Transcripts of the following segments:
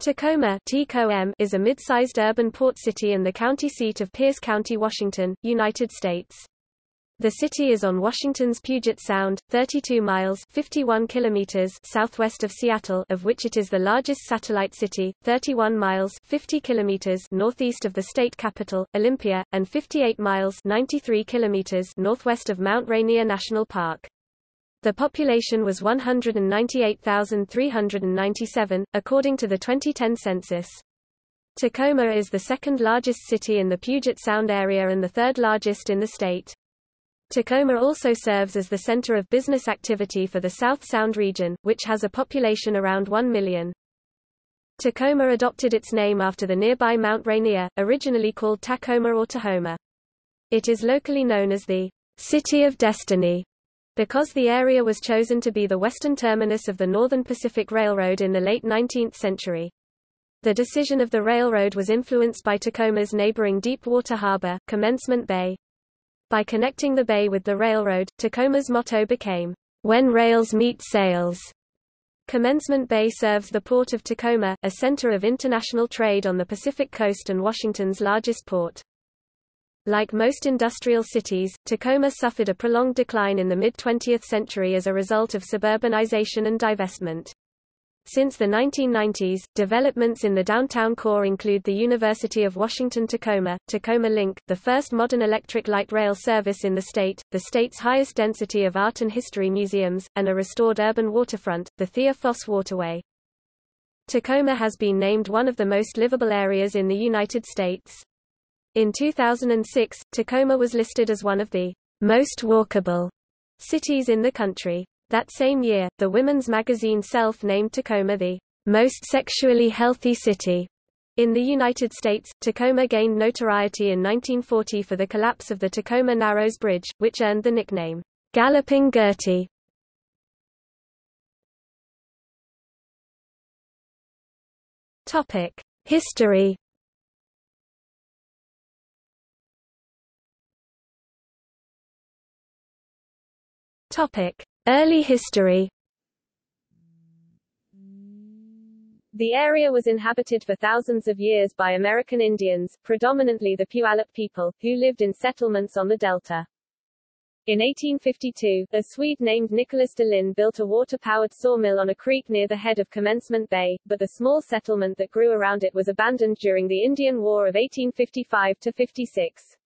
Tacoma is a mid-sized urban port city and the county seat of Pierce County, Washington, United States. The city is on Washington's Puget Sound, 32 miles 51 kilometers southwest of Seattle of which it is the largest satellite city, 31 miles 50 kilometers northeast of the state capital, Olympia, and 58 miles 93 kilometers northwest of Mount Rainier National Park. The population was 198,397, according to the 2010 census. Tacoma is the second largest city in the Puget Sound area and the third largest in the state. Tacoma also serves as the center of business activity for the South Sound region, which has a population around 1 million. Tacoma adopted its name after the nearby Mount Rainier, originally called Tacoma or Tahoma. It is locally known as the City of Destiny because the area was chosen to be the western terminus of the Northern Pacific Railroad in the late 19th century. The decision of the railroad was influenced by Tacoma's neighboring deep-water harbor, Commencement Bay. By connecting the bay with the railroad, Tacoma's motto became, When Rails Meet Sails. Commencement Bay serves the port of Tacoma, a center of international trade on the Pacific coast and Washington's largest port. Like most industrial cities, Tacoma suffered a prolonged decline in the mid-20th century as a result of suburbanization and divestment. Since the 1990s, developments in the downtown core include the University of Washington Tacoma, Tacoma Link, the first modern electric light rail service in the state, the state's highest density of art and history museums, and a restored urban waterfront, the Thea Foss Waterway. Tacoma has been named one of the most livable areas in the United States. In 2006, Tacoma was listed as one of the most walkable cities in the country. That same year, the women's magazine Self named Tacoma the most sexually healthy city. In the United States, Tacoma gained notoriety in 1940 for the collapse of the Tacoma Narrows Bridge, which earned the nickname, Galloping Gertie. History Topic: Early history. The area was inhabited for thousands of years by American Indians, predominantly the Puyallup people, who lived in settlements on the delta. In 1852, a Swede named Nicholas Delin built a water-powered sawmill on a creek near the head of Commencement Bay, but the small settlement that grew around it was abandoned during the Indian War of 1855-56.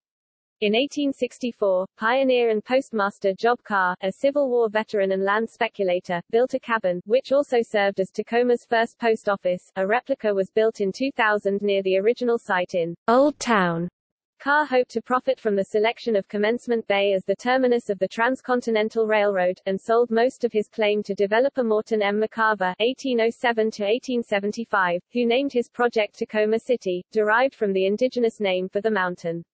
In 1864, pioneer and postmaster Job Carr, a Civil War veteran and land speculator, built a cabin, which also served as Tacoma's first post office. A replica was built in 2000 near the original site in Old Town. Carr hoped to profit from the selection of Commencement Bay as the terminus of the Transcontinental Railroad, and sold most of his claim to developer Morton M. McCarver (1807–1875), who named his project Tacoma City, derived from the indigenous name for the mountain.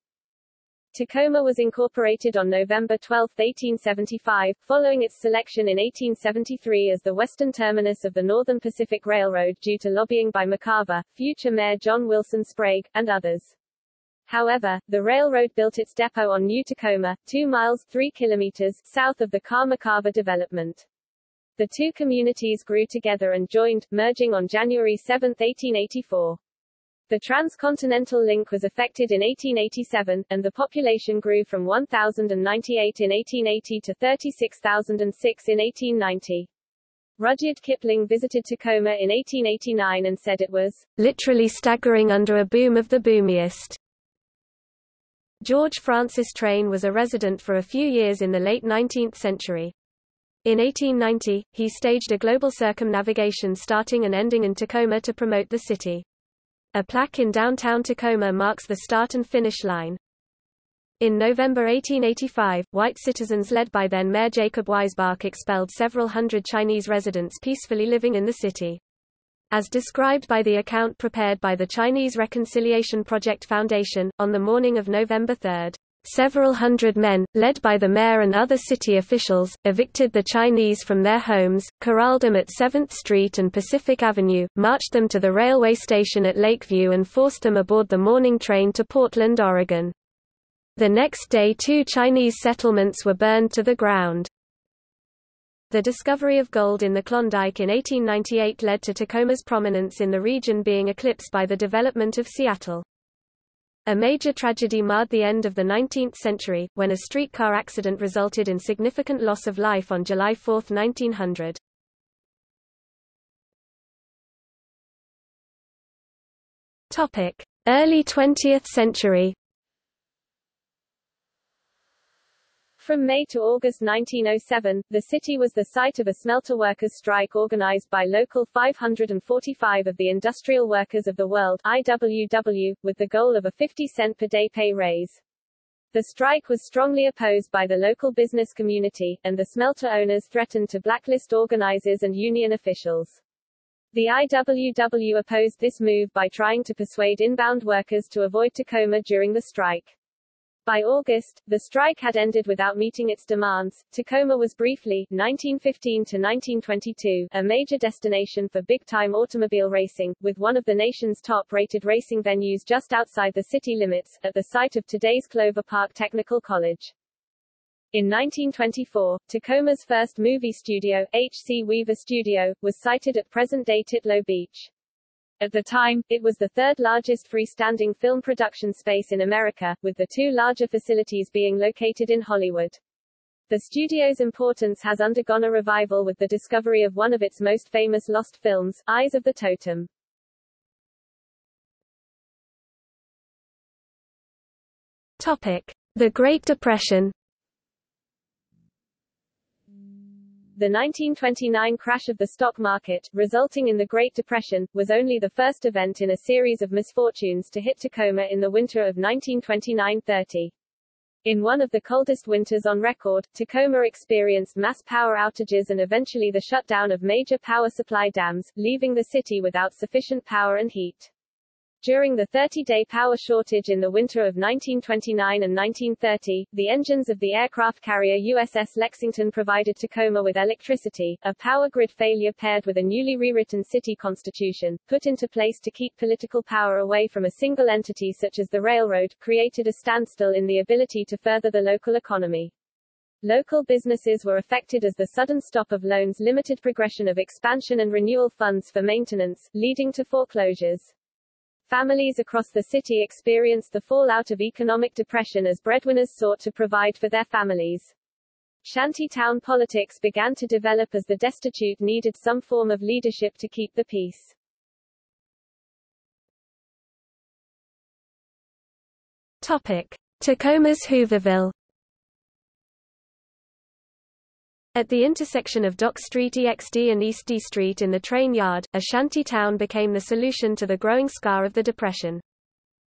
Tacoma was incorporated on November 12, 1875, following its selection in 1873 as the western terminus of the Northern Pacific Railroad due to lobbying by McCarver, future Mayor John Wilson Sprague, and others. However, the railroad built its depot on New Tacoma, 2 miles 3 kilometers south of the Carr-McCarver development. The two communities grew together and joined, merging on January 7, 1884. The transcontinental link was effected in 1887, and the population grew from 1,098 in 1880 to 36,006 in 1890. Rudyard Kipling visited Tacoma in 1889 and said it was literally staggering under a boom of the boomiest. George Francis Train was a resident for a few years in the late 19th century. In 1890, he staged a global circumnavigation starting and ending in Tacoma to promote the city. A plaque in downtown Tacoma marks the start and finish line. In November 1885, white citizens led by then Mayor Jacob Weisbach expelled several hundred Chinese residents peacefully living in the city. As described by the account prepared by the Chinese Reconciliation Project Foundation, on the morning of November 3, Several hundred men, led by the mayor and other city officials, evicted the Chinese from their homes, corralled them at 7th Street and Pacific Avenue, marched them to the railway station at Lakeview and forced them aboard the morning train to Portland, Oregon. The next day two Chinese settlements were burned to the ground. The discovery of gold in the Klondike in 1898 led to Tacoma's prominence in the region being eclipsed by the development of Seattle. A major tragedy marred the end of the 19th century, when a streetcar accident resulted in significant loss of life on July 4, 1900. Topic: Early 20th century. From May to August 1907, the city was the site of a smelter workers' strike organized by Local 545 of the Industrial Workers of the World IWW, with the goal of a 50 cent per day pay raise. The strike was strongly opposed by the local business community, and the smelter owners threatened to blacklist organizers and union officials. The IWW opposed this move by trying to persuade inbound workers to avoid Tacoma during the strike. By August, the strike had ended without meeting its demands. Tacoma was briefly 1915 to 1922 a major destination for big-time automobile racing, with one of the nation's top-rated racing venues just outside the city limits, at the site of today's Clover Park Technical College. In 1924, Tacoma's first movie studio, H.C. Weaver Studio, was sited at present-day Titlow Beach. At the time, it was the third largest freestanding film production space in America, with the two larger facilities being located in Hollywood. The studio's importance has undergone a revival with the discovery of one of its most famous lost films, Eyes of the Totem. Topic: The Great Depression. The 1929 crash of the stock market, resulting in the Great Depression, was only the first event in a series of misfortunes to hit Tacoma in the winter of 1929-30. In one of the coldest winters on record, Tacoma experienced mass power outages and eventually the shutdown of major power supply dams, leaving the city without sufficient power and heat. During the 30-day power shortage in the winter of 1929 and 1930, the engines of the aircraft carrier USS Lexington provided Tacoma with electricity. A power grid failure paired with a newly rewritten city constitution, put into place to keep political power away from a single entity such as the railroad, created a standstill in the ability to further the local economy. Local businesses were affected as the sudden stop of loans limited progression of expansion and renewal funds for maintenance, leading to foreclosures. Families across the city experienced the fallout of economic depression as breadwinners sought to provide for their families. Shantytown politics began to develop as the destitute needed some form of leadership to keep the peace. Topic: Tacoma's Hooverville. At the intersection of Dock Street EXD and East D Street in the train yard, a shanty town became the solution to the growing scar of the Depression.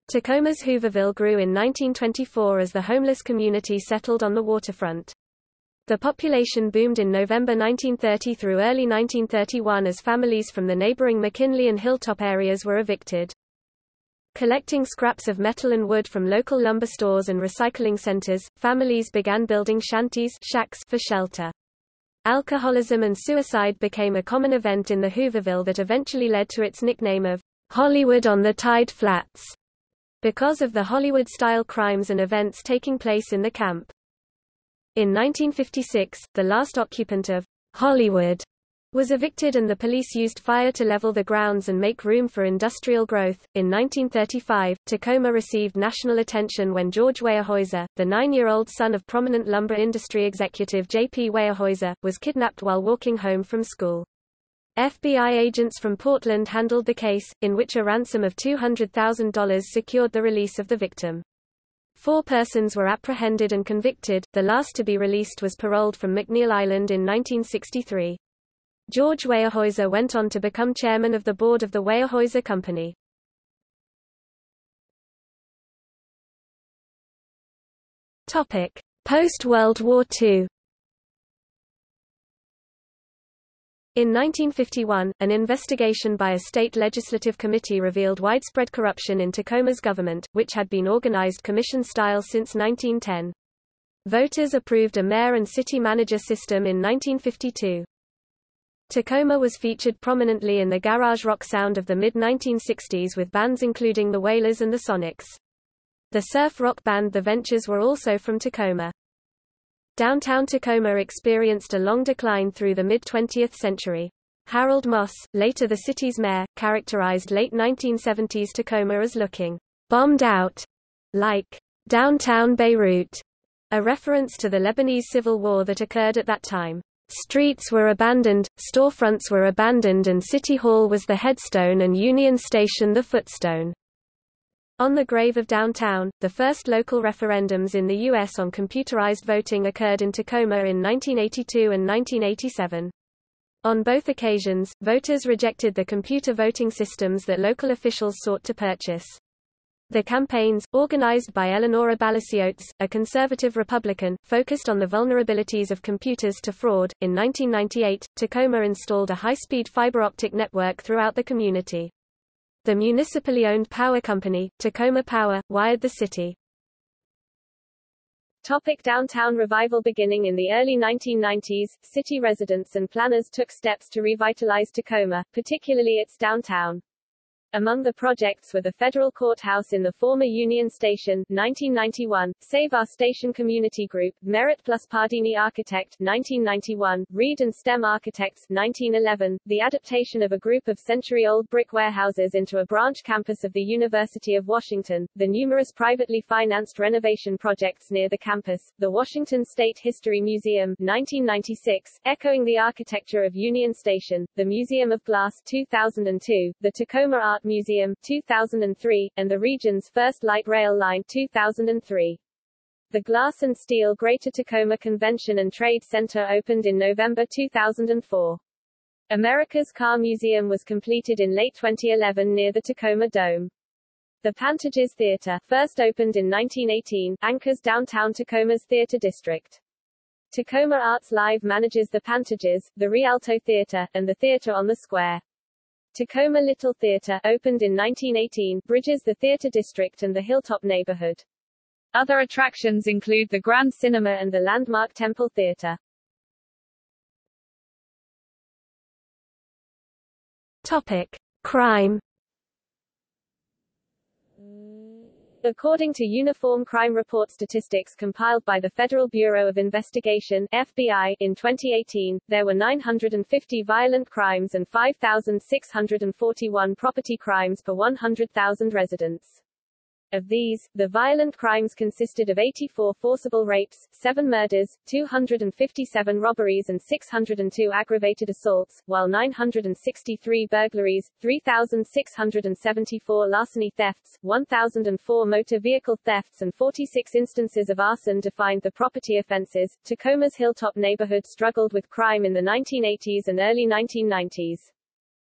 Tacoma's Hooverville grew in 1924 as the homeless community settled on the waterfront. The population boomed in November 1930 through early 1931 as families from the neighboring McKinley and Hilltop areas were evicted. Collecting scraps of metal and wood from local lumber stores and recycling centers, families began building shanties shacks for shelter. Alcoholism and suicide became a common event in the Hooverville that eventually led to its nickname of Hollywood on the Tide Flats, because of the Hollywood-style crimes and events taking place in the camp. In 1956, the last occupant of Hollywood was evicted and the police used fire to level the grounds and make room for industrial growth. In 1935, Tacoma received national attention when George Weyerhaeuser, the nine-year-old son of prominent lumber industry executive J.P. Weyerhaeuser, was kidnapped while walking home from school. FBI agents from Portland handled the case, in which a ransom of $200,000 secured the release of the victim. Four persons were apprehended and convicted, the last to be released was paroled from McNeil Island in 1963. George Weyerhaeuser went on to become chairman of the board of the Weyerhaeuser Company. Post-World War II. In 1951, an investigation by a state legislative committee revealed widespread corruption in Tacoma's government, which had been organized commission-style since 1910. Voters approved a mayor and city manager system in 1952. Tacoma was featured prominently in the garage rock sound of the mid-1960s with bands including the Wailers and the Sonics. The surf rock band The Ventures were also from Tacoma. Downtown Tacoma experienced a long decline through the mid-20th century. Harold Moss, later the city's mayor, characterized late 1970s Tacoma as looking bombed out, like downtown Beirut, a reference to the Lebanese civil war that occurred at that time. Streets were abandoned, storefronts were abandoned and City Hall was the headstone and Union Station the footstone. On the grave of downtown, the first local referendums in the U.S. on computerized voting occurred in Tacoma in 1982 and 1987. On both occasions, voters rejected the computer voting systems that local officials sought to purchase. The campaigns, organized by Eleanora Balasiotes, a conservative Republican, focused on the vulnerabilities of computers to fraud. In 1998, Tacoma installed a high-speed fiber optic network throughout the community. The municipally owned power company, Tacoma Power, wired the city. Topic downtown revival Beginning in the early 1990s, city residents and planners took steps to revitalize Tacoma, particularly its downtown. Among the projects were the federal courthouse in the former Union Station, 1991, Save Our Station Community Group, Merritt plus Pardini Architect, 1991, Reed and Stem Architects, 1911, the adaptation of a group of century-old brick warehouses into a branch campus of the University of Washington, the numerous privately financed renovation projects near the campus, the Washington State History Museum, 1996, echoing the architecture of Union Station, the Museum of Glass, 2002, the Tacoma Art Museum 2003, and the region's first light rail line 2003. The Glass and Steel Greater Tacoma Convention and Trade Center opened in November 2004. America's Car Museum was completed in late 2011 near the Tacoma Dome. The Pantages Theater, first opened in 1918, anchors downtown Tacoma's theater district. Tacoma Arts Live manages the Pantages, the Rialto Theater, and the theater on the square. Tacoma Little Theater, opened in 1918, bridges the theater district and the Hilltop neighborhood. Other attractions include the Grand Cinema and the landmark Temple Theater. Topic: Crime According to Uniform Crime Report statistics compiled by the Federal Bureau of Investigation FBI, in 2018, there were 950 violent crimes and 5,641 property crimes per 100,000 residents. Of these, the violent crimes consisted of 84 forcible rapes, 7 murders, 257 robberies and 602 aggravated assaults, while 963 burglaries, 3,674 larceny thefts, 1,004 motor vehicle thefts and 46 instances of arson defined the property offenses. Tacoma's Hilltop neighborhood struggled with crime in the 1980s and early 1990s.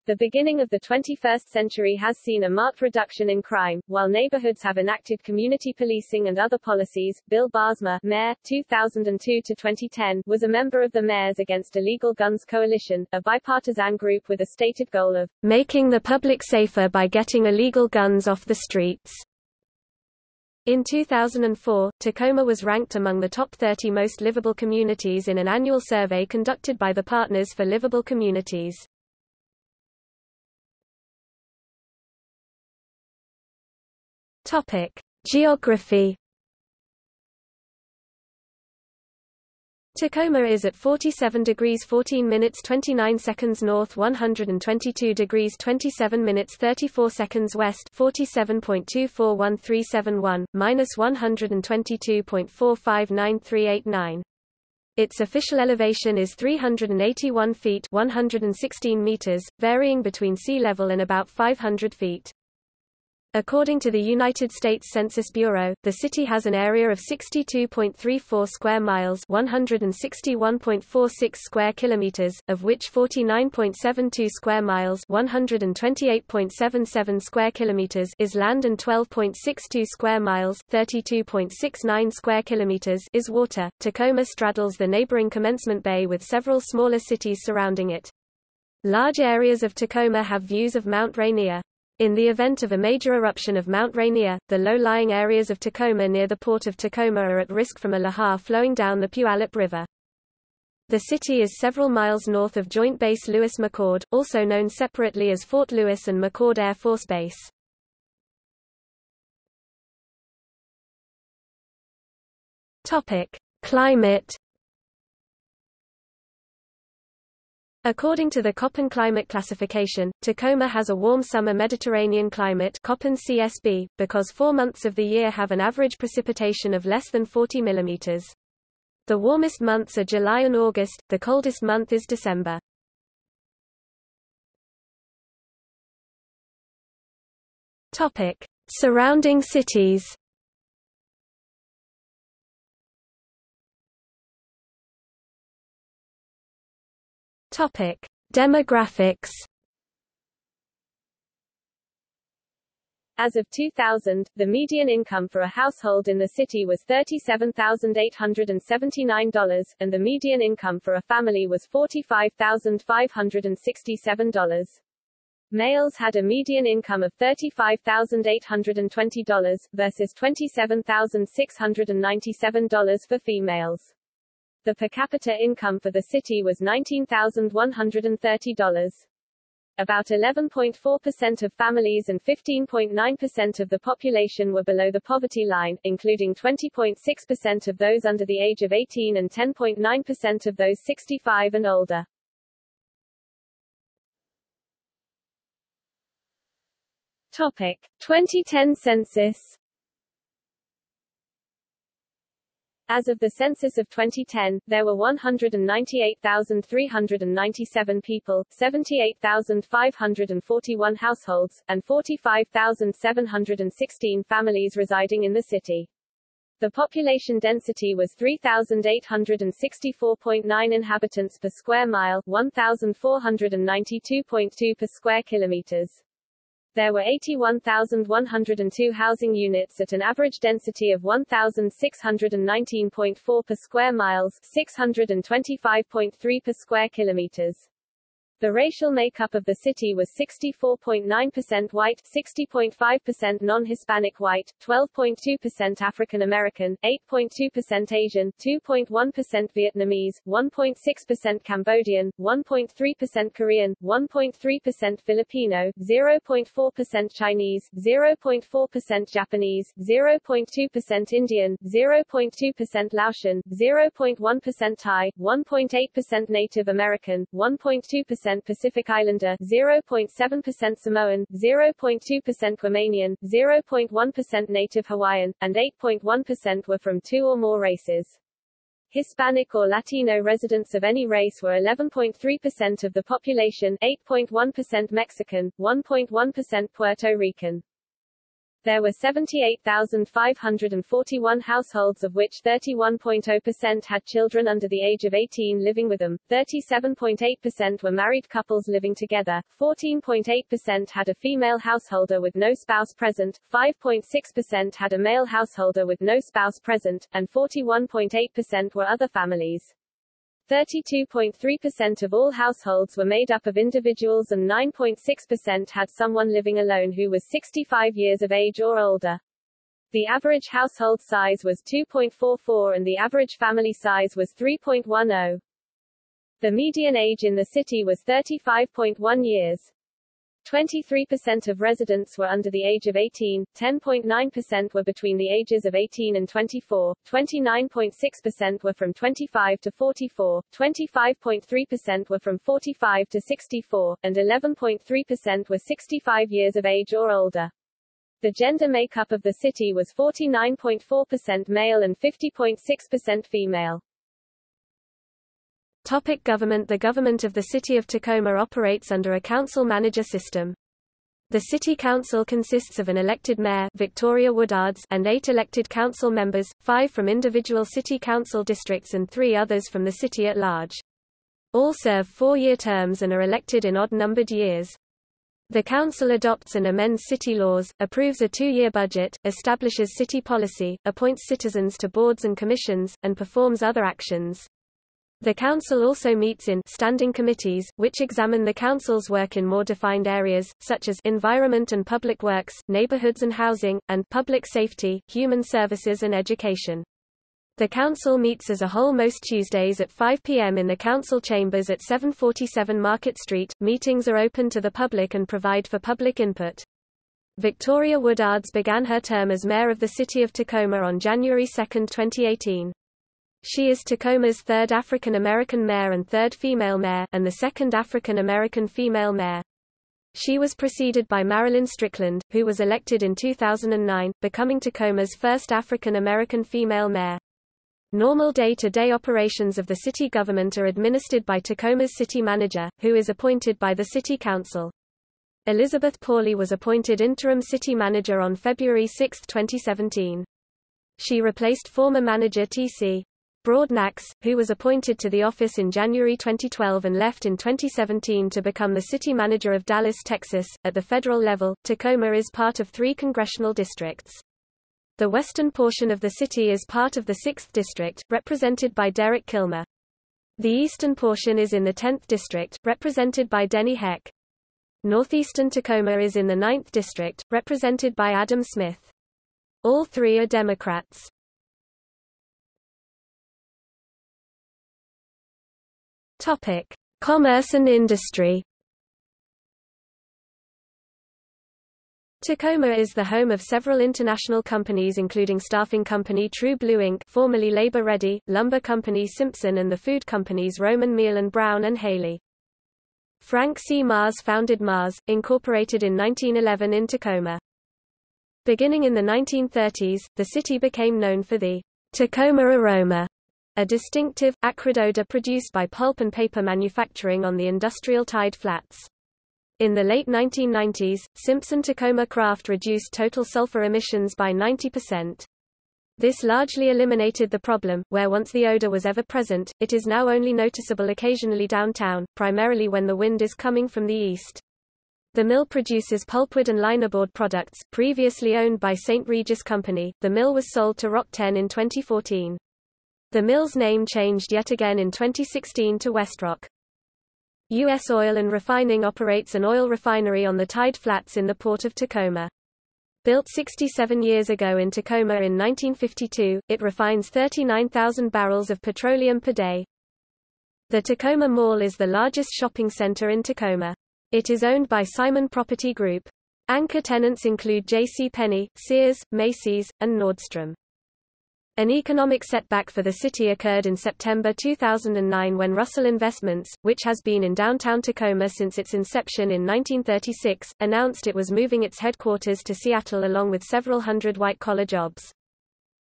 The beginning of the 21st century has seen a marked reduction in crime, while neighborhoods have enacted community policing and other policies. Bill Baarsma, Mayor, 2002 to 2010, was a member of the Mayors Against Illegal Guns Coalition, a bipartisan group with a stated goal of making the public safer by getting illegal guns off the streets. In 2004, Tacoma was ranked among the top 30 most livable communities in an annual survey conducted by the Partners for Livable Communities. Topic: Geography. Tacoma is at 47 degrees 14 minutes 29 seconds north 122 degrees 27 minutes 34 seconds west 47.241371, minus 122.459389. Its official elevation is 381 feet 116 meters, varying between sea level and about 500 feet. According to the United States Census Bureau, the city has an area of 62.34 square miles, 161.46 square kilometers, of which 49.72 square miles, 128.77 square kilometers is land and 12.62 square miles, 32.69 square kilometers is water. Tacoma straddles the neighboring Commencement Bay with several smaller cities surrounding it. Large areas of Tacoma have views of Mount Rainier. In the event of a major eruption of Mount Rainier, the low-lying areas of Tacoma near the port of Tacoma are at risk from a lahar flowing down the Puyallup River. The city is several miles north of Joint Base Lewis-McChord, also known separately as Fort Lewis and McChord Air Force Base. Topic: Climate According to the Köppen climate classification, Tacoma has a warm summer Mediterranean climate Köppen CSB, because four months of the year have an average precipitation of less than 40 mm. The warmest months are July and August, the coldest month is December. Topic. Surrounding cities Topic: Demographics. As of 2000, the median income for a household in the city was $37,879, and the median income for a family was $45,567. Males had a median income of $35,820, versus $27,697 for females. The per capita income for the city was $19,130. About 11.4% of families and 15.9% of the population were below the poverty line, including 20.6% of those under the age of 18 and 10.9% of those 65 and older. Topic: 2010 census As of the census of 2010, there were 198,397 people, 78,541 households, and 45,716 families residing in the city. The population density was 3,864.9 inhabitants per square mile, 1,492.2 per square kilometers. There were 81,102 housing units at an average density of 1,619.4 per square miles, 625.3 per square kilometers. The racial makeup of the city was 64.9% white, 60.5% non-Hispanic white, 12.2% African American, 8.2% Asian, 2.1% Vietnamese, 1.6% Cambodian, 1.3% Korean, 1.3% Filipino, 0.4% Chinese, 0.4% Japanese, 0.2% Indian, 0.2% Laotian, 0.1% Thai, 1.8% Native American, 1.2% Pacific Islander, 0.7% Samoan, 0.2% Guamanian, 0.1% Native Hawaiian, and 8.1% were from two or more races. Hispanic or Latino residents of any race were 11.3% of the population, 8.1% Mexican, 1.1% Puerto Rican. There were 78,541 households of which 31.0% had children under the age of 18 living with them, 37.8% were married couples living together, 14.8% had a female householder with no spouse present, 5.6% had a male householder with no spouse present, and 41.8% were other families. 32.3% of all households were made up of individuals and 9.6% had someone living alone who was 65 years of age or older. The average household size was 2.44 and the average family size was 3.10. The median age in the city was 35.1 years. 23% of residents were under the age of 18, 10.9% were between the ages of 18 and 24, 29.6% were from 25 to 44, 25.3% were from 45 to 64, and 11.3% were 65 years of age or older. The gender makeup of the city was 49.4% male and 50.6% female. Topic government The government of the City of Tacoma operates under a council-manager system. The City Council consists of an elected mayor Victoria Woodards and eight elected council members, five from individual city council districts and three others from the city at large. All serve four-year terms and are elected in odd-numbered years. The council adopts and amends city laws, approves a two-year budget, establishes city policy, appoints citizens to boards and commissions, and performs other actions. The Council also meets in standing committees, which examine the Council's work in more defined areas, such as environment and public works, neighborhoods and housing, and public safety, human services and education. The Council meets as a whole most Tuesdays at 5 p.m. in the Council chambers at 747 Market Street. Meetings are open to the public and provide for public input. Victoria Woodards began her term as mayor of the city of Tacoma on January 2, 2018. She is Tacoma's third African American mayor and third female mayor, and the second African American female mayor. She was preceded by Marilyn Strickland, who was elected in 2009, becoming Tacoma's first African American female mayor. Normal day-to-day -day operations of the city government are administered by Tacoma's city manager, who is appointed by the city council. Elizabeth Pawley was appointed interim city manager on February 6, 2017. She replaced former manager T.C. Broadnax, who was appointed to the office in January 2012 and left in 2017 to become the city manager of Dallas, Texas. At the federal level, Tacoma is part of three congressional districts. The western portion of the city is part of the 6th District, represented by Derek Kilmer. The eastern portion is in the 10th District, represented by Denny Heck. Northeastern Tacoma is in the 9th District, represented by Adam Smith. All three are Democrats. Topic: Commerce and industry. Tacoma is the home of several international companies including staffing company True Blue Inc. formerly Labor Ready, lumber company Simpson and the food companies Roman Meal and Brown and Haley. Frank C. Mars founded Mars, Incorporated in 1911 in Tacoma. Beginning in the 1930s, the city became known for the Tacoma aroma, a distinctive, acrid odor produced by pulp and paper manufacturing on the industrial tide flats. In the late 1990s, Simpson-Tacoma Kraft reduced total sulfur emissions by 90%. This largely eliminated the problem, where once the odor was ever present, it is now only noticeable occasionally downtown, primarily when the wind is coming from the east. The mill produces pulpwood and linerboard products, previously owned by St. Regis Company. The mill was sold to RockTenn in 2014. The mill's name changed yet again in 2016 to Westrock. U.S. Oil and Refining operates an oil refinery on the Tide Flats in the port of Tacoma. Built 67 years ago in Tacoma in 1952, it refines 39,000 barrels of petroleum per day. The Tacoma Mall is the largest shopping center in Tacoma. It is owned by Simon Property Group. Anchor tenants include J.C. Penney, Sears, Macy's, and Nordstrom. An economic setback for the city occurred in September 2009 when Russell Investments, which has been in downtown Tacoma since its inception in 1936, announced it was moving its headquarters to Seattle along with several hundred white-collar jobs.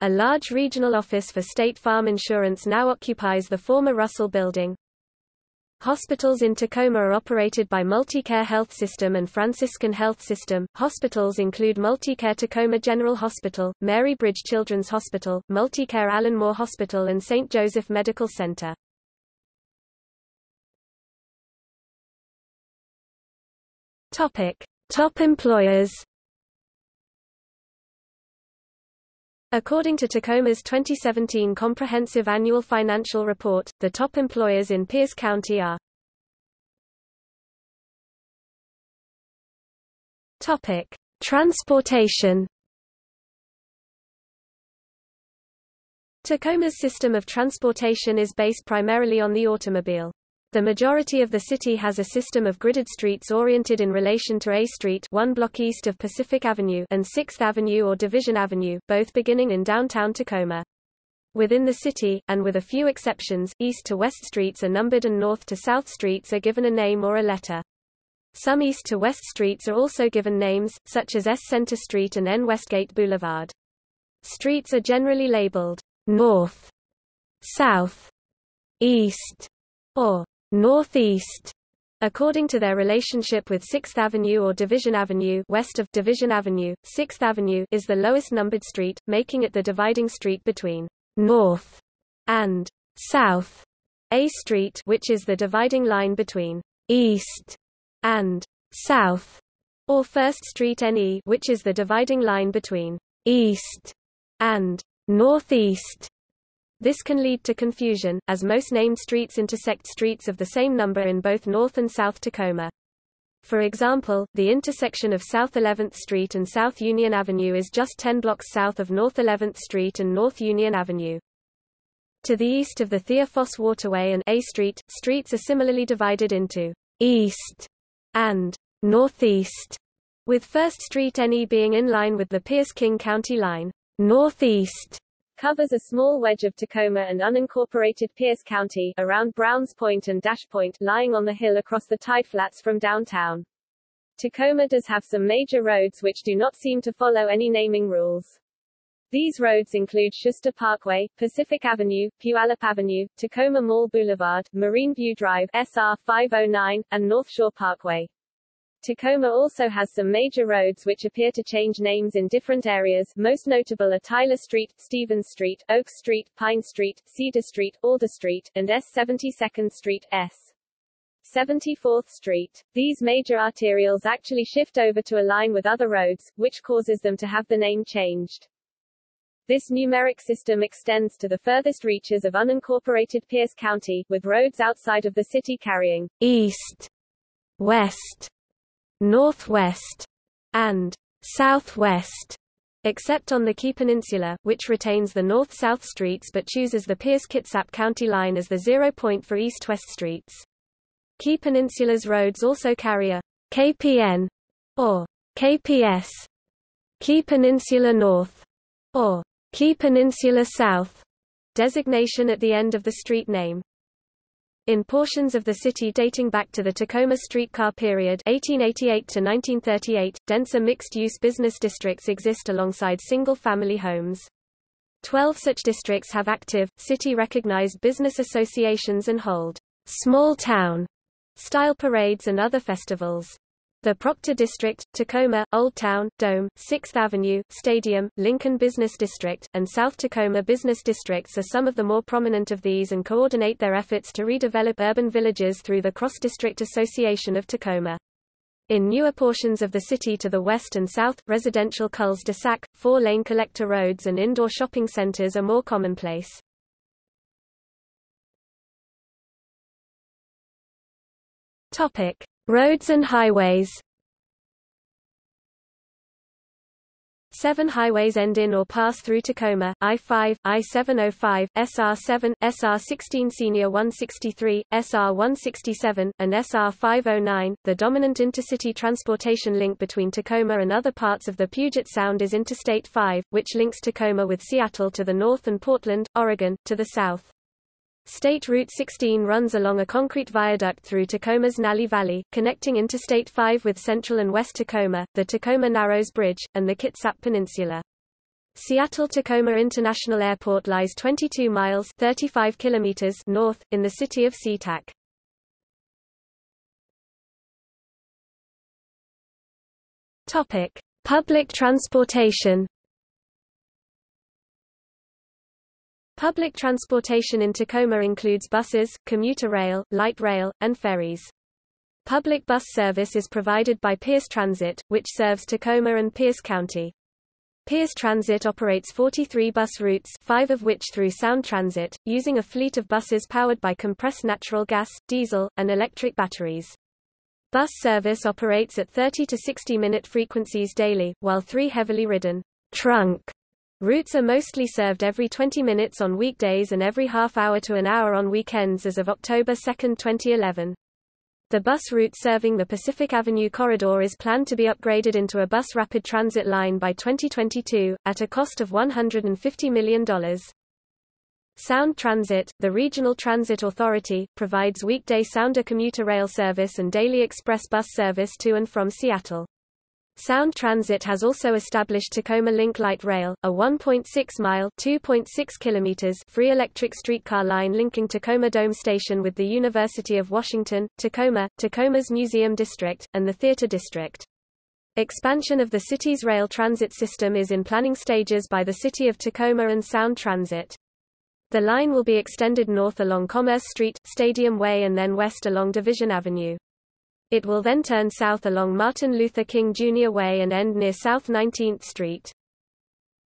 A large regional office for State Farm Insurance now occupies the former Russell Building. Hospitals in Tacoma are operated by Multicare Health System and Franciscan Health System. Hospitals include Multicare Tacoma General Hospital, Mary Bridge Children's Hospital, Multicare Allenmore Hospital and St. Joseph Medical Center. Topic: Top employers. According to Tacoma's 2017 Comprehensive Annual Financial Report, the top employers in Pierce County are Topic: Transportation. Tacoma's system of transportation is based primarily on the automobile. The majority of the city has a system of gridded streets oriented in relation to A Street one block east of Pacific Avenue and 6th Avenue or Division Avenue, both beginning in downtown Tacoma. Within the city, and with a few exceptions, east to west streets are numbered and north to south streets are given a name or a letter. Some east to west streets are also given names, such as S Center Street and N Westgate Boulevard. Streets are generally labeled north, south, east, or northeast, according to their relationship with 6th Avenue or Division Avenue west of Division Avenue, 6th Avenue is the lowest numbered street, making it the dividing street between north and south. A Street which is the dividing line between east and south, or First Street NE which is the dividing line between east and northeast. This can lead to confusion, as most named streets intersect streets of the same number in both North and South Tacoma. For example, the intersection of South 11th Street and South Union Avenue is just 10 blocks south of North 11th Street and North Union Avenue. To the east of the Thea Foss Waterway and A Street, streets are similarly divided into east and northeast, with First Street NE being in line with the Pierce-King County line. Northeast covers a small wedge of Tacoma and unincorporated Pierce County, around Browns Point and Dash Point, lying on the hill across the tide flats from downtown. Tacoma does have some major roads which do not seem to follow any naming rules. These roads include Schuster Parkway, Pacific Avenue, Puyallup Avenue, Tacoma Mall Boulevard, Marine View Drive SR 509, and North Shore Parkway. Tacoma also has some major roads which appear to change names in different areas, most notable are Tyler Street, Stevens Street, Oak Street, Pine Street, Cedar Street, Alder Street, and S 72nd Street, S. 74th Street. These major arterials actually shift over to align with other roads, which causes them to have the name changed. This numeric system extends to the furthest reaches of unincorporated Pierce County, with roads outside of the city carrying east, west, northwest, and southwest, except on the Key Peninsula, which retains the north-south streets but chooses the Pierce-Kitsap County line as the zero point for east-west streets. Key Peninsula's roads also carry a KPN or KPS, Key Peninsula North, or Key Peninsula South designation at the end of the street name. In portions of the city dating back to the Tacoma streetcar period 1888 to 1938, denser mixed-use business districts exist alongside single-family homes. Twelve such districts have active, city-recognized business associations and hold small-town style parades and other festivals. The Proctor District, Tacoma, Old Town, Dome, 6th Avenue, Stadium, Lincoln Business District, and South Tacoma Business Districts are some of the more prominent of these and coordinate their efforts to redevelop urban villages through the Cross-District Association of Tacoma. In newer portions of the city to the west and south, residential cul-de-sac, four-lane collector roads and indoor shopping centers are more commonplace. Topic: Roads and highways Seven highways end in or pass through Tacoma, I-5, I-705, SR-7, SR-16 Senior 163, SR-167, and SR-509. The dominant intercity transportation link between Tacoma and other parts of the Puget Sound is Interstate 5, which links Tacoma with Seattle to the north and Portland, Oregon, to the south. State Route 16 runs along a concrete viaduct through Tacoma's Nalley Valley, connecting Interstate 5 with central and west Tacoma, the Tacoma Narrows Bridge, and the Kitsap Peninsula. Seattle-Tacoma International Airport lies 22 miles 35 kilometers north, in the city of SeaTac. Public transportation Public transportation in Tacoma includes buses, commuter rail, light rail, and ferries. Public bus service is provided by Pierce Transit, which serves Tacoma and Pierce County. Pierce Transit operates 43 bus routes five of which through Sound Transit, using a fleet of buses powered by compressed natural gas, diesel, and electric batteries. Bus service operates at 30 to 60 minute frequencies daily, while three heavily ridden trunk Routes are mostly served every 20 minutes on weekdays and every half hour to an hour on weekends as of October 2, 2011. The bus route serving the Pacific Avenue corridor is planned to be upgraded into a bus rapid transit line by 2022, at a cost of $150 million. Sound Transit, the regional transit authority, provides weekday Sounder commuter rail service and daily express bus service to and from Seattle. Sound Transit has also established Tacoma Link Light Rail, a 1.6-mile (2.6 kilometers) free electric streetcar line linking Tacoma Dome Station with the University of Washington, Tacoma, Tacoma's Museum District, and the Theater District. Expansion of the city's rail transit system is in planning stages by the City of Tacoma and Sound Transit. The line will be extended north along Commerce Street, Stadium Way and then west along Division Avenue. It will then turn south along Martin Luther King Jr. Way and end near South 19th Street.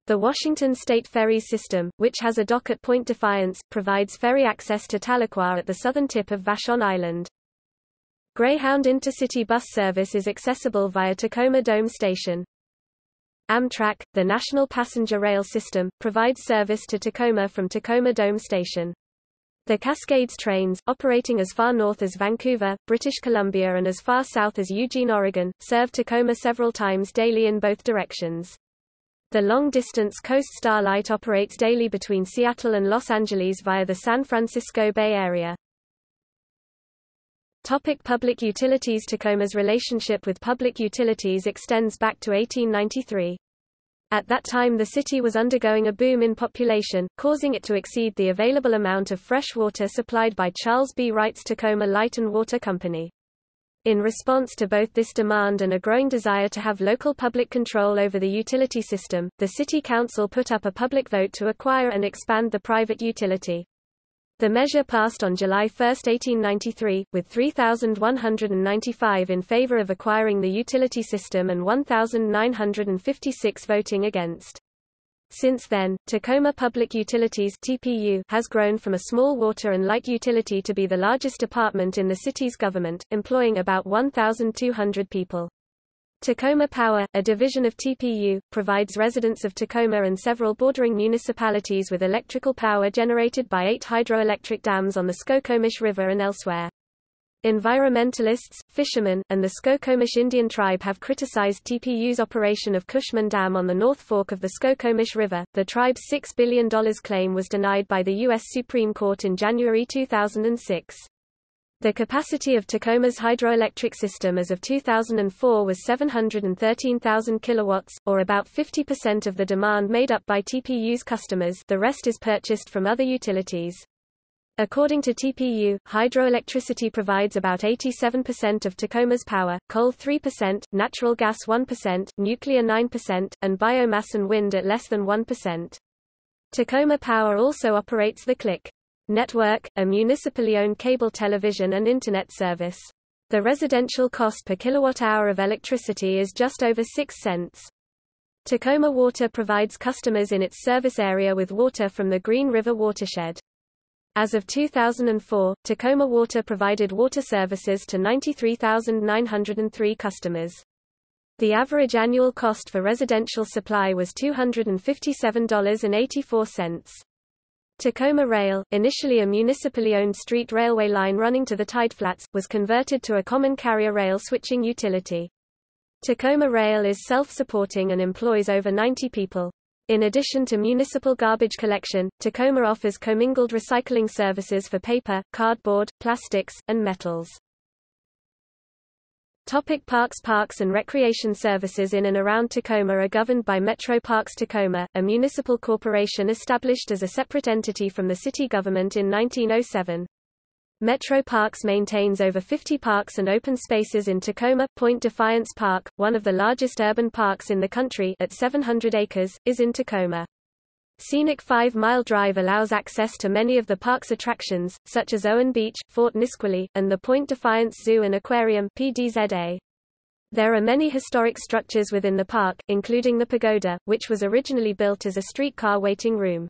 The Washington State Ferries system, which has a dock at Point Defiance, provides ferry access to Tahlequah at the southern tip of Vashon Island. Greyhound intercity bus service is accessible via Tacoma Dome Station. Amtrak, the national passenger rail system, provides service to Tacoma from Tacoma Dome Station. The Cascades trains, operating as far north as Vancouver, British Columbia and as far south as Eugene, Oregon, serve Tacoma several times daily in both directions. The long-distance Coast Starlight operates daily between Seattle and Los Angeles via the San Francisco Bay Area. Topic public utilities Tacoma's relationship with public utilities extends back to 1893. At that time the city was undergoing a boom in population, causing it to exceed the available amount of fresh water supplied by Charles B. Wright's Tacoma Light and Water Company. In response to both this demand and a growing desire to have local public control over the utility system, the City Council put up a public vote to acquire and expand the private utility. The measure passed on July 1, 1893, with 3,195 in favor of acquiring the utility system and 1,956 voting against. Since then, Tacoma Public Utilities TPU has grown from a small water and light utility to be the largest department in the city's government, employing about 1,200 people. Tacoma Power, a division of TPU, provides residents of Tacoma and several bordering municipalities with electrical power generated by eight hydroelectric dams on the Skokomish River and elsewhere. Environmentalists, fishermen, and the Skokomish Indian tribe have criticized TPU's operation of Cushman Dam on the North Fork of the Skokomish River. The tribe's $6 billion claim was denied by the U.S. Supreme Court in January 2006. The capacity of Tacoma's hydroelectric system as of 2004 was 713,000 kilowatts, or about 50% of the demand made up by TPU's customers the rest is purchased from other utilities. According to TPU, hydroelectricity provides about 87% of Tacoma's power, coal 3%, natural gas 1%, nuclear 9%, and biomass and wind at less than 1%. Tacoma Power also operates the CLIC network, a municipally owned cable television and Internet service. The residential cost per kilowatt-hour of electricity is just over 6 cents. Tacoma Water provides customers in its service area with water from the Green River watershed. As of 2004, Tacoma Water provided water services to 93,903 customers. The average annual cost for residential supply was $257.84. Tacoma Rail, initially a municipally owned street railway line running to the Tideflats, was converted to a common carrier rail switching utility. Tacoma Rail is self-supporting and employs over 90 people. In addition to municipal garbage collection, Tacoma offers commingled recycling services for paper, cardboard, plastics, and metals. Topic parks Parks and recreation services in and around Tacoma are governed by Metro Parks Tacoma, a municipal corporation established as a separate entity from the city government in 1907. Metro Parks maintains over 50 parks and open spaces in Tacoma. Point Defiance Park, one of the largest urban parks in the country at 700 acres, is in Tacoma. Scenic five-mile drive allows access to many of the park's attractions, such as Owen Beach, Fort Nisqually, and the Point Defiance Zoo and Aquarium PDZA. There are many historic structures within the park, including the pagoda, which was originally built as a streetcar waiting room.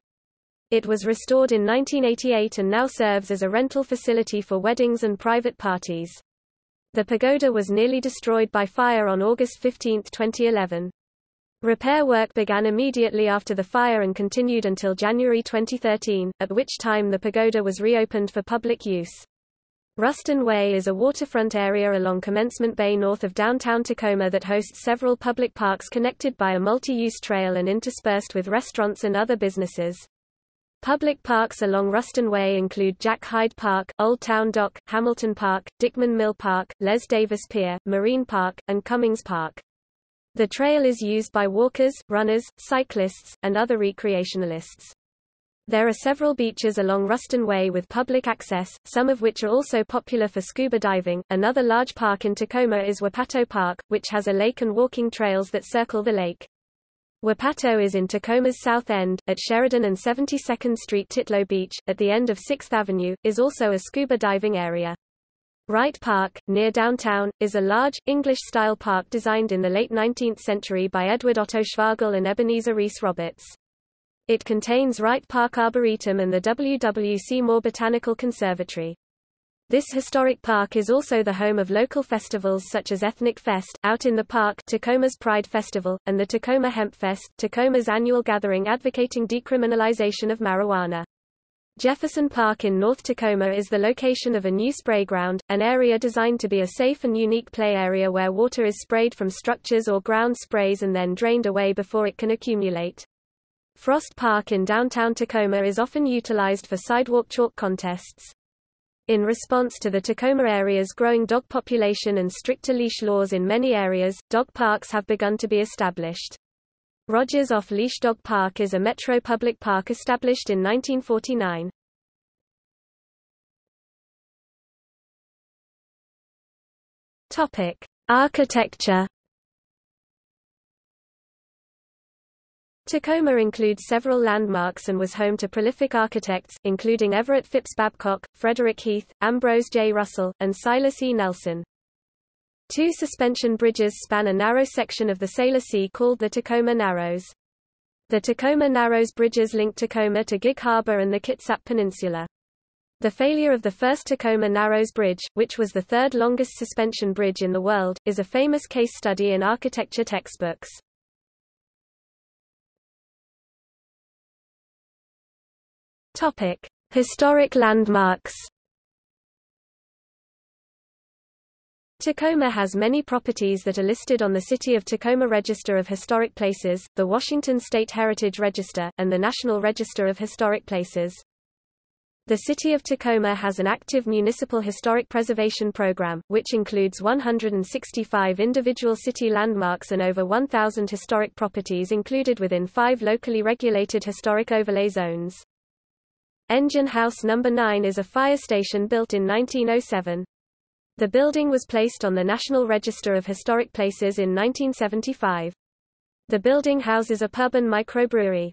It was restored in 1988 and now serves as a rental facility for weddings and private parties. The pagoda was nearly destroyed by fire on August 15, 2011. Repair work began immediately after the fire and continued until January 2013, at which time the pagoda was reopened for public use. Ruston Way is a waterfront area along Commencement Bay north of downtown Tacoma that hosts several public parks connected by a multi-use trail and interspersed with restaurants and other businesses. Public parks along Ruston Way include Jack Hyde Park, Old Town Dock, Hamilton Park, Dickman Mill Park, Les Davis Pier, Marine Park, and Cummings Park. The trail is used by walkers, runners, cyclists, and other recreationalists. There are several beaches along Ruston Way with public access, some of which are also popular for scuba diving. Another large park in Tacoma is Wapato Park, which has a lake and walking trails that circle the lake. Wapato is in Tacoma's south end, at Sheridan and 72nd Street Titlow Beach, at the end of 6th Avenue, is also a scuba diving area. Wright Park, near downtown, is a large, English-style park designed in the late 19th century by Edward Otto Schwagerl and Ebenezer Reese Roberts. It contains Wright Park Arboretum and the W. W. Seymour Botanical Conservatory. This historic park is also the home of local festivals such as Ethnic Fest, Out in the Park, Tacoma's Pride Festival, and the Tacoma Hemp Fest, Tacoma's annual gathering advocating decriminalization of marijuana. Jefferson Park in North Tacoma is the location of a new spray ground, an area designed to be a safe and unique play area where water is sprayed from structures or ground sprays and then drained away before it can accumulate. Frost Park in downtown Tacoma is often utilized for sidewalk chalk contests. In response to the Tacoma area's growing dog population and stricter leash laws in many areas, dog parks have begun to be established. Rogers Off-Leash Dog Park is a metro public park established in 1949. Topic: Architecture. Tacoma includes several landmarks and was home to prolific architects, including Everett Phipps Babcock, Frederick Heath, Ambrose J. Russell, and Silas E. Nelson. Two suspension bridges span a narrow section of the Salish Sea called the Tacoma Narrows. The Tacoma Narrows bridges link Tacoma to Gig Harbor and the Kitsap Peninsula. The failure of the first Tacoma Narrows Bridge, which was the third longest suspension bridge in the world, is a famous case study in architecture textbooks. Topic: Historic landmarks. Tacoma has many properties that are listed on the City of Tacoma Register of Historic Places, the Washington State Heritage Register, and the National Register of Historic Places. The City of Tacoma has an active municipal historic preservation program, which includes 165 individual city landmarks and over 1,000 historic properties included within five locally regulated historic overlay zones. Engine House No. 9 is a fire station built in 1907. The building was placed on the National Register of Historic Places in 1975. The building houses a pub and microbrewery.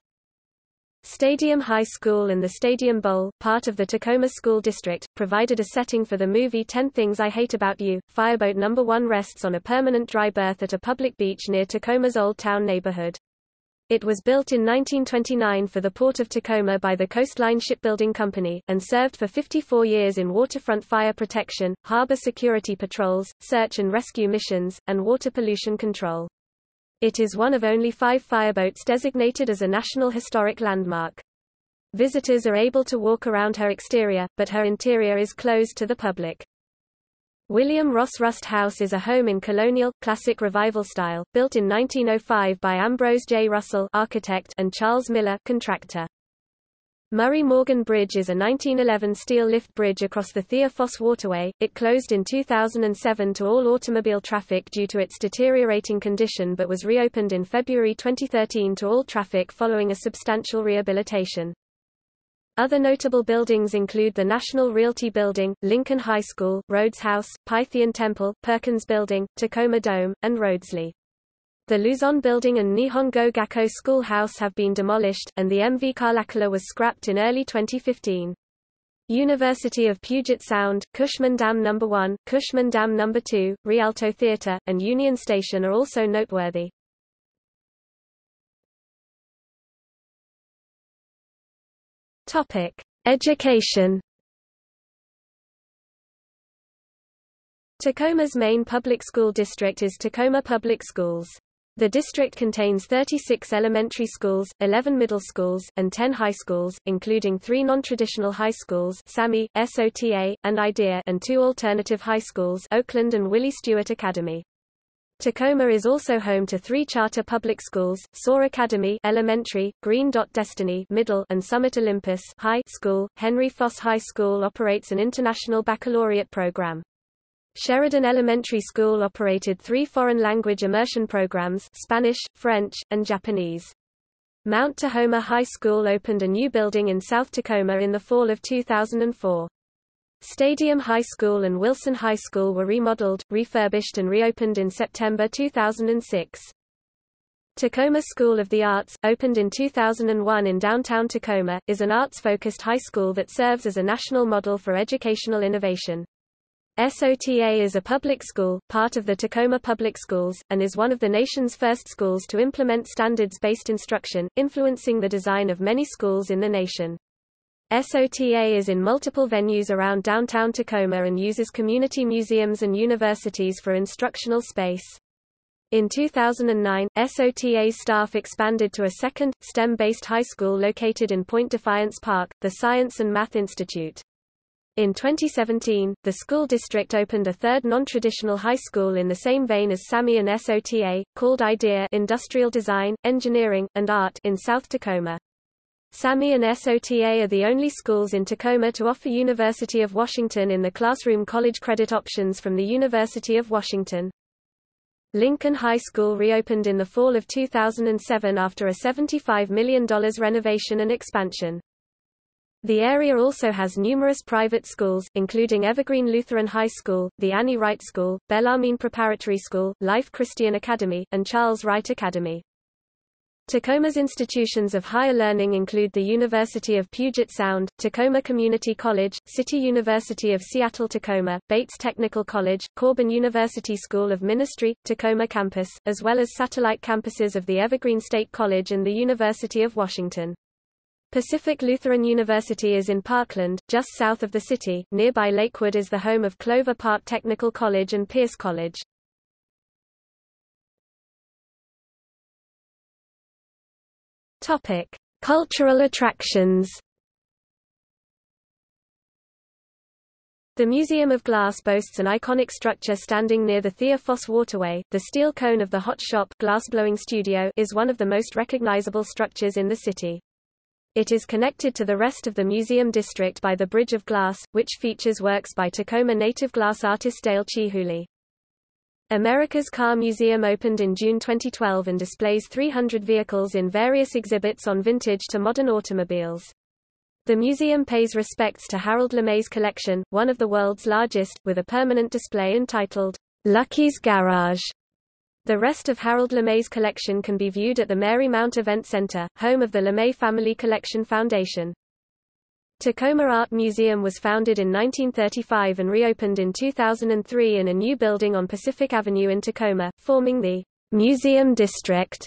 Stadium High School and the Stadium Bowl, part of the Tacoma School District, provided a setting for the movie 10 Things I Hate About You. Fireboat No. 1 rests on a permanent dry berth at a public beach near Tacoma's Old Town neighborhood. It was built in 1929 for the Port of Tacoma by the Coastline Shipbuilding Company, and served for 54 years in waterfront fire protection, harbor security patrols, search and rescue missions, and water pollution control. It is one of only five fireboats designated as a National Historic Landmark. Visitors are able to walk around her exterior, but her interior is closed to the public. William Ross Rust House is a home in colonial, classic revival style, built in 1905 by Ambrose J. Russell architect and Charles Miller contractor. Murray Morgan Bridge is a 1911 steel lift bridge across the Thea Foss Waterway. It closed in 2007 to all automobile traffic due to its deteriorating condition but was reopened in February 2013 to all traffic following a substantial rehabilitation. Other notable buildings include the National Realty Building, Lincoln High School, Rhodes House, Pythian Temple, Perkins Building, Tacoma Dome, and Rhodesleigh. The Luzon Building and Nihon Go Gakko Schoolhouse have been demolished, and the MV Kalakala was scrapped in early 2015. University of Puget Sound, Cushman Dam No. 1, Cushman Dam No. 2, Rialto Theater, and Union Station are also noteworthy. Topic: Education. Tacoma's main public school district is Tacoma Public Schools. The district contains 36 elementary schools, 11 middle schools, and 10 high schools, including three non-traditional high schools SAMI, SOTA, and IDEA and two alternative high schools Oakland and Willie Stewart Academy. Tacoma is also home to three charter public schools, SOAR Academy Elementary, Green Dot Destiny Middle, and Summit Olympus High School. Henry Foss High School operates an international baccalaureate program. Sheridan Elementary School operated three foreign language immersion programs Spanish, French, and Japanese. Mount Tahoma High School opened a new building in South Tacoma in the fall of 2004. Stadium High School and Wilson High School were remodeled, refurbished and reopened in September 2006. Tacoma School of the Arts, opened in 2001 in downtown Tacoma, is an arts-focused high school that serves as a national model for educational innovation. SOTA is a public school, part of the Tacoma Public Schools, and is one of the nation's first schools to implement standards-based instruction, influencing the design of many schools in the nation. SOTA is in multiple venues around downtown Tacoma and uses community museums and universities for instructional space. In 2009, SOTA's staff expanded to a second, STEM-based high school located in Point Defiance Park, the Science and Math Institute. In 2017, the school district opened a third non-traditional high school in the same vein as SAMI and SOTA, called IDEA Industrial Design, Engineering, and Art in South Tacoma. SAMI and SOTA are the only schools in Tacoma to offer University of Washington in the classroom college credit options from the University of Washington. Lincoln High School reopened in the fall of 2007 after a $75 million renovation and expansion. The area also has numerous private schools, including Evergreen Lutheran High School, the Annie Wright School, Bellarmine Preparatory School, Life Christian Academy, and Charles Wright Academy. Tacoma's institutions of higher learning include the University of Puget Sound, Tacoma Community College, City University of Seattle-Tacoma, Bates Technical College, Corban University School of Ministry, Tacoma campus, as well as satellite campuses of the Evergreen State College and the University of Washington. Pacific Lutheran University is in Parkland, just south of the city. Nearby Lakewood is the home of Clover Park Technical College and Pierce College. Topic: Cultural attractions. The Museum of Glass boasts an iconic structure standing near the Thea Foss Waterway. The steel cone of the Hot Shop glassblowing studio is one of the most recognizable structures in the city. It is connected to the rest of the museum district by the Bridge of Glass, which features works by Tacoma native glass artist Dale Chihuly. America's Car Museum opened in June 2012 and displays 300 vehicles in various exhibits on vintage to modern automobiles. The museum pays respects to Harold LeMay's collection, one of the world's largest, with a permanent display entitled, Lucky's Garage. The rest of Harold LeMay's collection can be viewed at the Marymount Event Center, home of the LeMay Family Collection Foundation. Tacoma Art Museum was founded in 1935 and reopened in 2003 in a new building on Pacific Avenue in Tacoma, forming the Museum District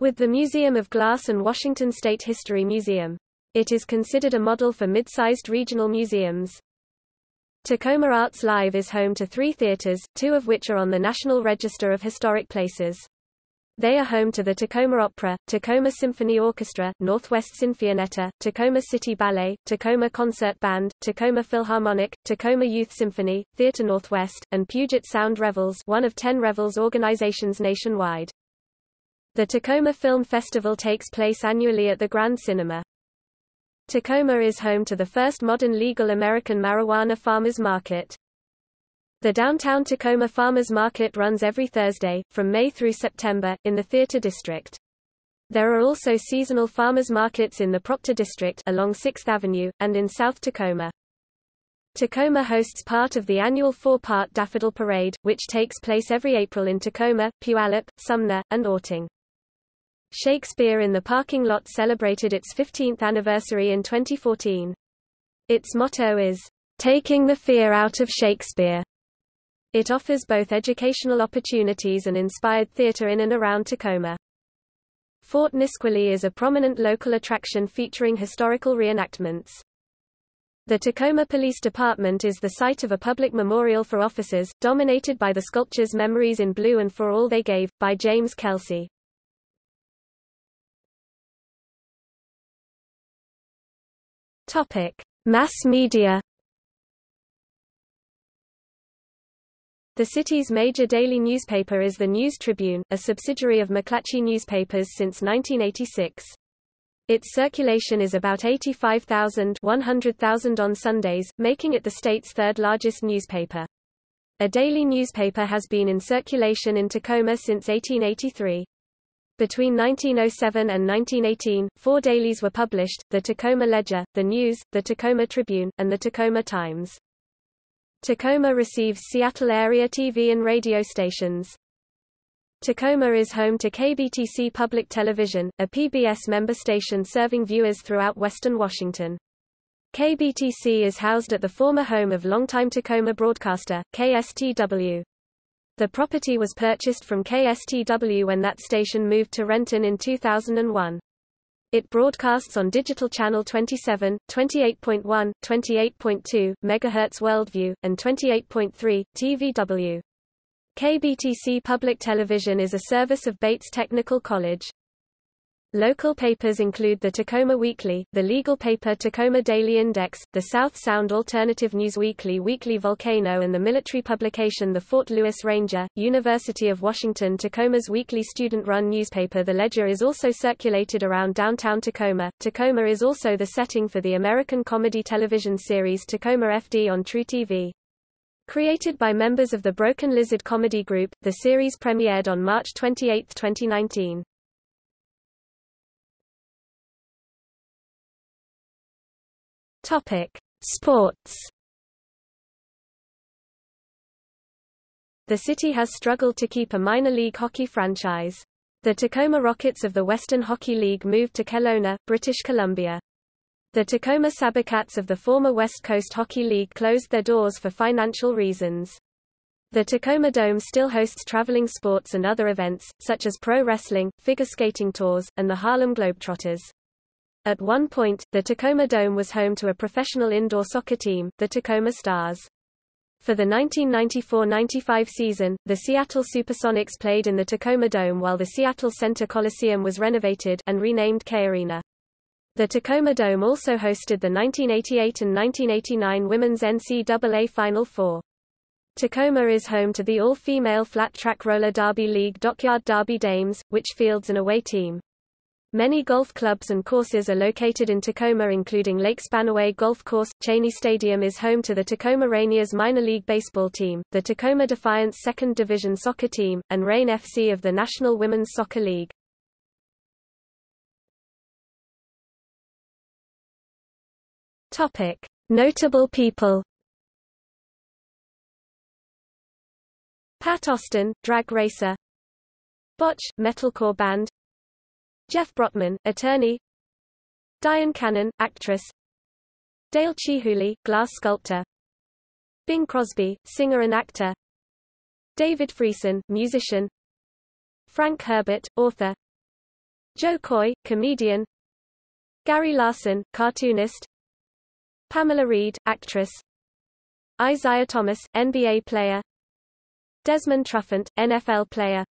with the Museum of Glass and Washington State History Museum. It is considered a model for mid-sized regional museums. Tacoma Arts Live is home to three theaters, two of which are on the National Register of Historic Places. They are home to the Tacoma Opera, Tacoma Symphony Orchestra, Northwest Sinfonietta, Tacoma City Ballet, Tacoma Concert Band, Tacoma Philharmonic, Tacoma Youth Symphony, Theater Northwest, and Puget Sound Revels one of ten Revels organizations nationwide. The Tacoma Film Festival takes place annually at the Grand Cinema. Tacoma is home to the first modern legal American marijuana farmers market. The downtown Tacoma Farmers Market runs every Thursday, from May through September, in the Theater District. There are also seasonal farmers markets in the Proctor District along 6th Avenue, and in South Tacoma. Tacoma hosts part of the annual four-part Daffodil Parade, which takes place every April in Tacoma, Puyallup, Sumner, and Orting. Shakespeare in the parking lot celebrated its 15th anniversary in 2014. Its motto is, Taking the Fear Out of Shakespeare. It offers both educational opportunities and inspired theater in and around Tacoma. Fort Nisqually is a prominent local attraction featuring historical reenactments. The Tacoma Police Department is the site of a public memorial for officers, dominated by the sculptures Memories in Blue and For All They Gave, by James Kelsey. Topic. Mass media The city's major daily newspaper is the News Tribune, a subsidiary of McClatchy Newspapers since 1986. Its circulation is about 85,000 100,000 on Sundays, making it the state's third largest newspaper. A daily newspaper has been in circulation in Tacoma since 1883. Between 1907 and 1918, four dailies were published, the Tacoma Ledger, the News, the Tacoma Tribune, and the Tacoma Times. Tacoma receives Seattle area TV and radio stations. Tacoma is home to KBTC Public Television, a PBS member station serving viewers throughout western Washington. KBTC is housed at the former home of longtime Tacoma broadcaster, KSTW. The property was purchased from KSTW when that station moved to Renton in 2001. It broadcasts on digital channel 27, 28.1, 28.2 MHz Worldview, and 28.3 TVW. KBTC Public Television is a service of Bates Technical College. Local papers include the Tacoma Weekly, the legal paper Tacoma Daily Index, the South Sound Alternative News Weekly Weekly Volcano and the military publication the Fort Lewis Ranger, University of Washington Tacoma's weekly student-run newspaper The Ledger is also circulated around downtown Tacoma. Tacoma is also the setting for the American comedy television series Tacoma FD on truTV. Created by members of the Broken Lizard Comedy Group, the series premiered on March 28, 2019. Topic: Sports. The city has struggled to keep a minor league hockey franchise. The Tacoma Rockets of the Western Hockey League moved to Kelowna, British Columbia. The Tacoma Sabercats of the former West Coast Hockey League closed their doors for financial reasons. The Tacoma Dome still hosts traveling sports and other events, such as pro wrestling, figure skating tours, and the Harlem Globetrotters. At one point, the Tacoma Dome was home to a professional indoor soccer team, the Tacoma Stars. For the 1994–95 season, the Seattle Supersonics played in the Tacoma Dome while the Seattle Center Coliseum was renovated and renamed KeyArena. The Tacoma Dome also hosted the 1988 and 1989 Women's NCAA Final Four. Tacoma is home to the all-female flat-track roller derby league Dockyard Derby Dames, which fields an away team. Many golf clubs and courses are located in Tacoma including Lake Spanaway Golf Course. Cheney Stadium is home to the Tacoma Rainiers minor league baseball team, the Tacoma Defiance second division soccer team, and Reign FC of the National Women's Soccer League. Topic: Notable people. Pat Austin, drag racer. Botch, metalcore band. Jeff Brotman, attorney. Dyan Cannon, actress. Dale Chihuly, glass sculptor. Bing Crosby, singer and actor. David Friesen, musician. Frank Herbert, author. Jo Koy, comedian. Gary Larson, cartoonist. Pamela Reed, actress. Isaiah Thomas, NBA player. Desmond Trufant, NFL player.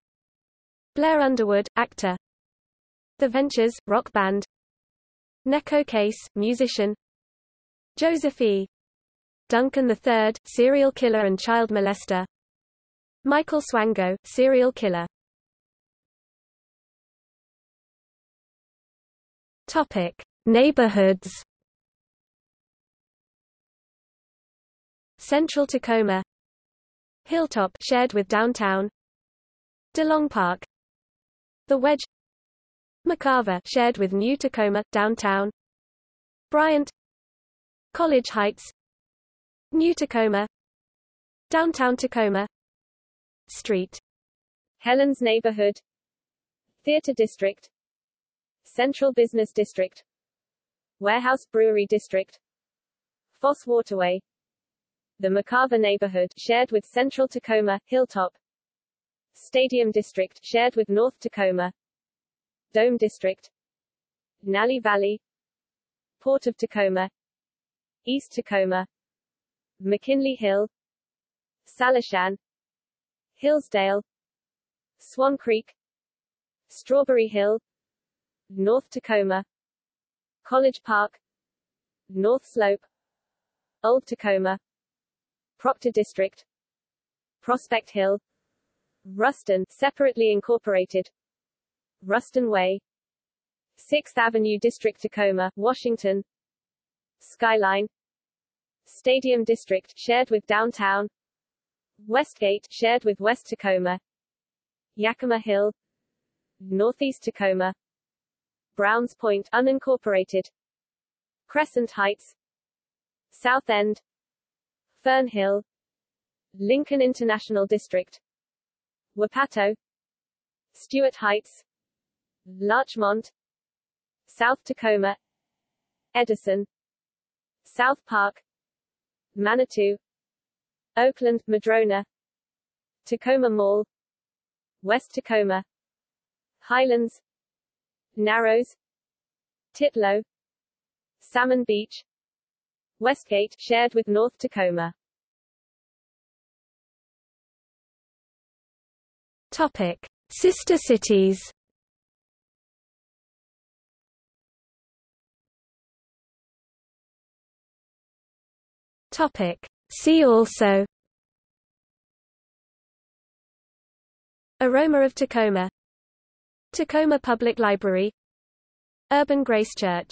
Blair Underwood, actor the Ventures, rock band. Neko Case, musician. Joseph E. Duncan III, serial killer and child molester. Michael Swango, serial killer. Topic. Neighborhoods. Central Tacoma. Hilltop shared with downtown. DeLong Park The Wedge McCarver shared with New Tacoma, downtown. Bryant College Heights. New Tacoma. Downtown Tacoma. Street. Helens Neighborhood. Theater District. Central Business District. Warehouse Brewery District. Foss Waterway. The McCarver Neighborhood shared with Central Tacoma, Hilltop. Stadium District shared with North Tacoma Dome District Nalley Valley Port of Tacoma East Tacoma McKinley Hill Salishan Hillsdale Swan Creek Strawberry Hill North Tacoma College Park North Slope Old Tacoma Proctor District Prospect Hill Ruston separately incorporated Ruston Way 6th Avenue District Tacoma, Washington. Skyline Stadium District shared with Downtown. Westgate shared with West Tacoma. Yakima Hill Northeast Tacoma. Browns Point unincorporated. Crescent Heights South End. Fern Hill Lincoln International District. Wapato Stuart Heights Larchmont South Tacoma Edison South Park Manitou Oakland, Madrona Tacoma Mall West Tacoma Highlands Narrows Titlow Salmon Beach Westgate shared with North Tacoma Topic: Sister cities. Topic: See also. Aroma of Tacoma. Tacoma Public Library. Urban Grace Church